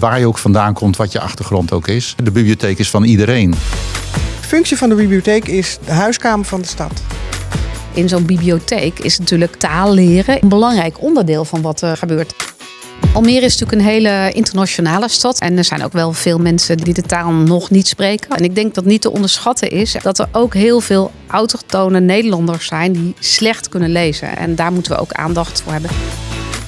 Waar je ook vandaan komt, wat je achtergrond ook is. De bibliotheek is van iedereen. De functie van de bibliotheek is de huiskamer van de stad. In zo'n bibliotheek is natuurlijk taal leren een belangrijk onderdeel van wat er gebeurt. Almere is natuurlijk een hele internationale stad. En er zijn ook wel veel mensen die de taal nog niet spreken. En ik denk dat niet te onderschatten is dat er ook heel veel autochtone Nederlanders zijn die slecht kunnen lezen. En daar moeten we ook aandacht voor hebben.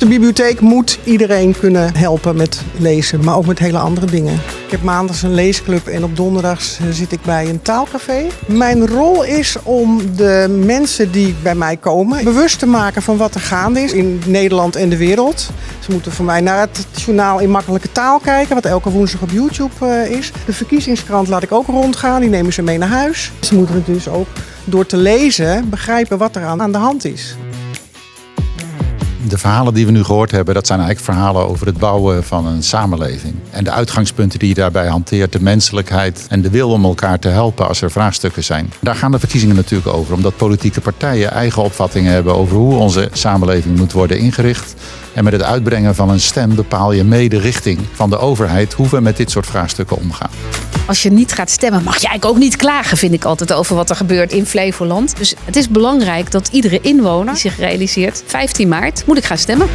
De bibliotheek moet iedereen kunnen helpen met lezen, maar ook met hele andere dingen. Ik heb maandags een leesclub en op donderdags zit ik bij een taalcafé. Mijn rol is om de mensen die bij mij komen bewust te maken van wat er gaande is in Nederland en de wereld. Ze moeten voor mij naar het journaal in makkelijke taal kijken, wat elke woensdag op YouTube eh, is. De verkiezingskrant laat ik ook rondgaan, die nemen ze mee naar huis. Ze moeten dus ook door te lezen begrijpen wat er aan de hand is de verhalen die we nu gehoord hebben, dat zijn eigenlijk verhalen over het bouwen van een samenleving. En de uitgangspunten die je daarbij hanteert, de menselijkheid en de wil om elkaar te helpen als er vraagstukken zijn. Daar gaan de verkiezingen natuurlijk over, omdat politieke partijen eigen opvattingen hebben over hoe onze samenleving moet worden ingericht. En met het uitbrengen van een stem bepaal je mee de richting van de overheid hoe we met dit soort vraagstukken omgaan. Als je niet gaat stemmen, mag eigenlijk ook niet klagen, vind ik altijd, over wat er gebeurt in Flevoland. Dus het is belangrijk dat iedere inwoner zich realiseert: 15 maart moet ik gaan stemmen.